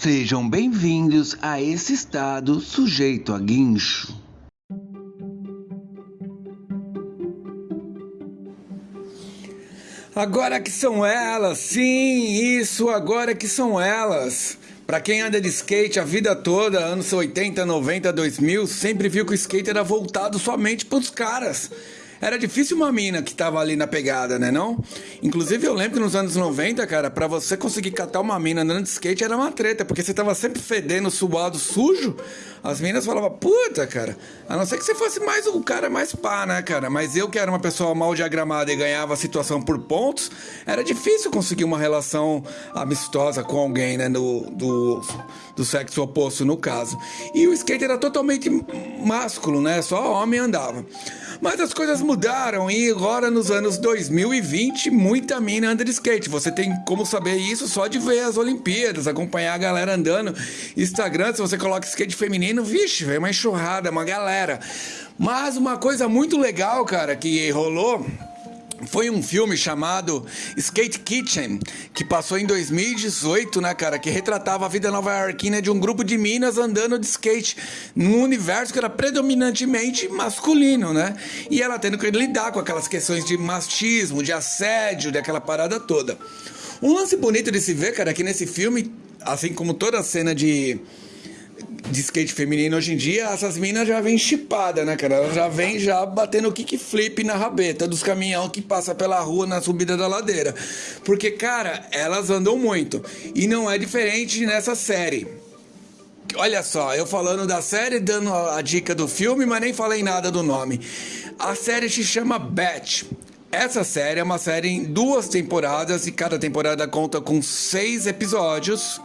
Sejam bem-vindos a esse estado sujeito a guincho. Agora que são elas, sim, isso, agora que são elas. Para quem anda de skate a vida toda, anos 80, 90, 2000, sempre viu que o skate era voltado somente para os caras. Era difícil uma mina que tava ali na pegada, né não? Inclusive eu lembro que nos anos 90, cara, para você conseguir catar uma mina andando de skate era uma treta, porque você tava sempre fedendo, suado, sujo. As minas falavam, puta, cara, a não ser que você fosse mais o cara mais pá, né, cara? Mas eu que era uma pessoa mal diagramada e ganhava a situação por pontos, era difícil conseguir uma relação amistosa com alguém, né, do, do, do sexo oposto no caso. E o skate era totalmente másculo, né? Só homem andava. Mas as coisas mudaram e agora nos anos 2020 muita mina anda de skate. Você tem como saber isso só de ver as Olimpíadas, acompanhar a galera andando. Instagram, se você coloca skate feminino, vixe, vem uma enxurrada, uma galera. Mas uma coisa muito legal, cara, que rolou foi um filme chamado Skate Kitchen, que passou em 2018, né, cara? Que retratava a vida nova-iorquina de um grupo de minas andando de skate num universo que era predominantemente masculino, né? E ela tendo que lidar com aquelas questões de machismo, de assédio, daquela parada toda. Um lance bonito de se ver, cara, é que nesse filme, assim como toda a cena de de skate feminino hoje em dia, essas minas já vêm chipada, né, cara? Elas já vêm já batendo kickflip na rabeta dos caminhão que passa pela rua na subida da ladeira. Porque, cara, elas andam muito. E não é diferente nessa série. Olha só, eu falando da série, dando a dica do filme, mas nem falei nada do nome. A série se chama Batch. Essa série é uma série em duas temporadas e cada temporada conta com seis episódios.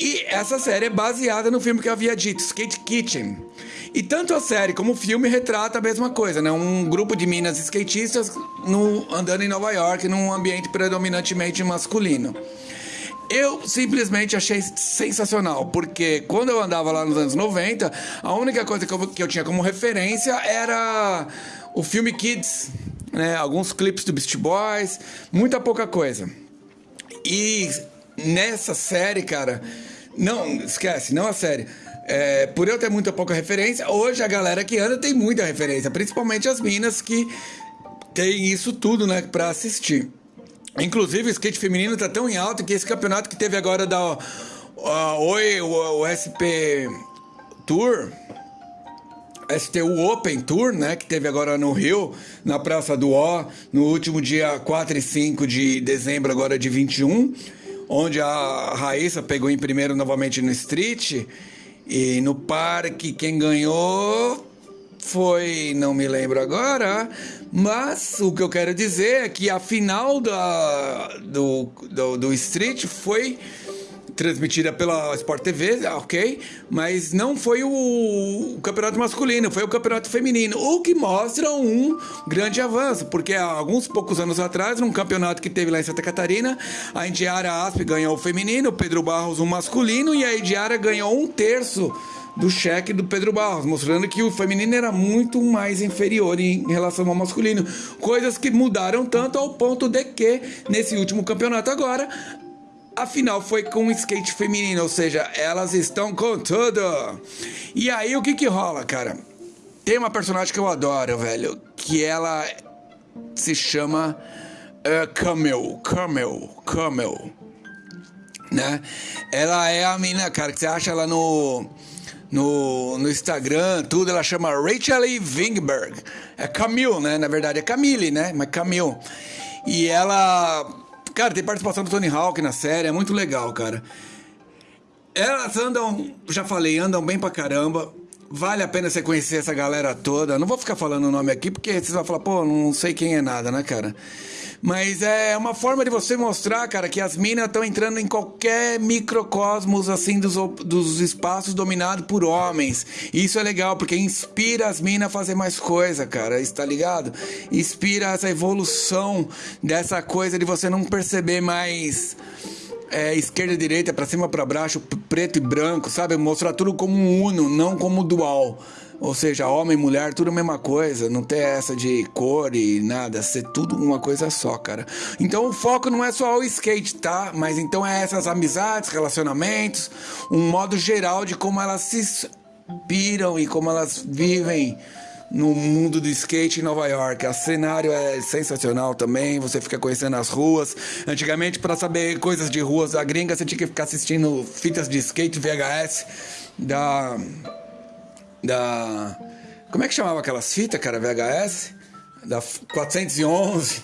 E essa série é baseada no filme que eu havia dito, Skate Kitchen. E tanto a série como o filme retrata a mesma coisa, né? Um grupo de minas skatistas no, andando em Nova York num ambiente predominantemente masculino. Eu simplesmente achei sensacional, porque quando eu andava lá nos anos 90, a única coisa que eu, que eu tinha como referência era o filme Kids, né? Alguns clipes do Beast Boys, muita pouca coisa. E nessa série, cara, não, esquece, não a série. É, por eu ter muita pouca referência, hoje a galera que anda tem muita referência, principalmente as minas que tem isso tudo, né, pra assistir. Inclusive, o skate feminino tá tão em alta que esse campeonato que teve agora da Oi, o, o SP Tour, STU Open Tour, né, que teve agora no Rio, na Praça do O, no último dia 4 e 5 de dezembro agora de 21 onde a Raíssa pegou em primeiro novamente no Street. E no parque, quem ganhou foi, não me lembro agora, mas o que eu quero dizer é que a final da, do, do, do Street foi transmitida pela Sport TV, ok, mas não foi o, o, campeonato masculino, foi o campeonato feminino, o que mostra um grande avanço, porque há alguns poucos anos atrás, num campeonato que teve lá em Santa Catarina, a Indiara Asp ganhou o feminino, o Pedro Barros o masculino e a Indiara ganhou um terço do cheque do Pedro Barros, mostrando que o feminino era muito mais inferior em relação ao masculino. Coisas que mudaram tanto ao ponto de que, nesse último campeonato agora, Afinal, foi com skate feminino, ou seja, elas estão com tudo. E aí, o que que rola, cara? Tem uma personagem que eu adoro, velho, que ela se chama uh, Camel, Camel, Camel, né? Ela é a menina, cara, que você acha ela no no, no Instagram, tudo, ela chama Rachel. Wingberg. É Camille, né? Na verdade é Camille, né? Mas Camille. E ela Cara, tem participação do Tony Hawk na série, é muito legal, cara. Elas andam, já falei, andam bem pra caramba. Vale a pena você conhecer essa galera toda. Não vou ficar falando o nome aqui, porque vocês vão falar, pô, não sei quem é nada, né, cara? Mas é uma forma de você mostrar, cara, que as minas estão entrando em qualquer microcosmos, assim, dos, dos espaços dominados por homens. Isso é legal, porque inspira as minas a fazer mais coisa, cara, está ligado? Inspira essa evolução dessa coisa de você não perceber mais é, esquerda e direita, para cima para baixo, preto e branco, sabe? Mostrar tudo como um uno, não como dual. Ou seja, homem mulher, tudo a mesma coisa. Não tem essa de cor e nada. Ser tudo uma coisa só, cara. Então o foco não é só o skate, tá? Mas então é essas amizades, relacionamentos, um modo geral de como elas se inspiram e como elas vivem no mundo do skate em Nova York. O cenário é sensacional também, você fica conhecendo as ruas. Antigamente, para saber coisas de ruas da gringa, você tinha que ficar assistindo fitas de skate VHS da. Da. Como é que chamava aquelas fitas, cara? VHS? Da 411,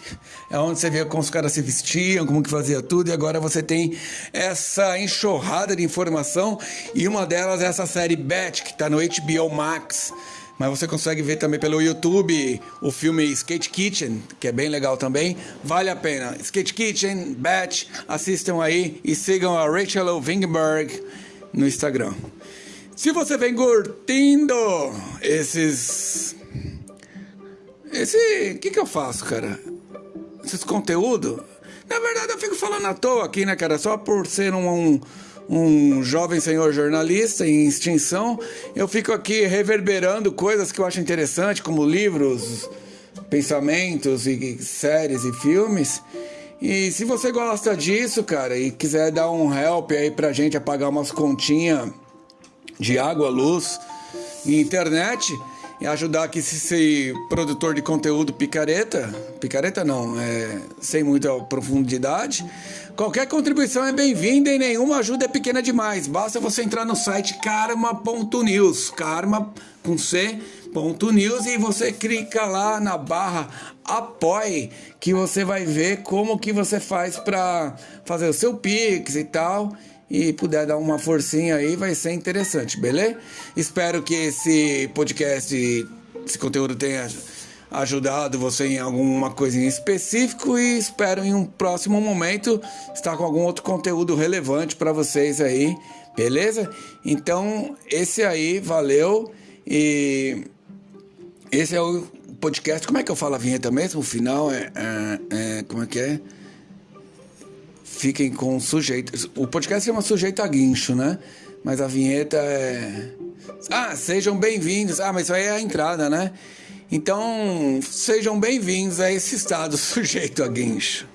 é onde você via como os caras se vestiam, como que fazia tudo, e agora você tem essa enxurrada de informação, e uma delas é essa série Bet, que está no HBO Max, mas você consegue ver também pelo YouTube o filme Skate Kitchen, que é bem legal também. Vale a pena. Skate Kitchen, Batch, assistam aí e sigam a Rachel Wingberg no Instagram. Se você vem curtindo esses. Esse. O que, que eu faço, cara? Esses conteúdos? Na verdade, eu fico falando à toa aqui, né, cara? Só por ser um, um um jovem senhor jornalista em extinção, eu fico aqui reverberando coisas que eu acho interessante, como livros, pensamentos e séries e filmes. E se você gosta disso, cara, e quiser dar um help aí pra gente apagar umas continhas de água, luz e internet, e ajudar aqui esse produtor de conteúdo picareta, picareta não, é sem muita profundidade, Qualquer contribuição é bem-vinda e nenhuma ajuda é pequena demais. Basta você entrar no site karma.news, karma com C, ponto news, e você clica lá na barra apoie, que você vai ver como que você faz para fazer o seu Pix e tal. E puder dar uma forcinha aí, vai ser interessante, beleza? Espero que esse podcast, esse conteúdo tenha ajudado você em alguma coisa em específico e espero em um próximo momento estar com algum outro conteúdo relevante para vocês aí, beleza? Então, esse aí, valeu e esse é o podcast. Como é que eu falo a vinheta mesmo? O final é, é, é como é que é? Fiquem com sujeitos. O podcast chama sujeito a guincho, né? Mas a vinheta é. Ah, sejam bem-vindos. Ah, mas isso aí é a entrada, né? Então, sejam bem-vindos a esse estado sujeito a guincho.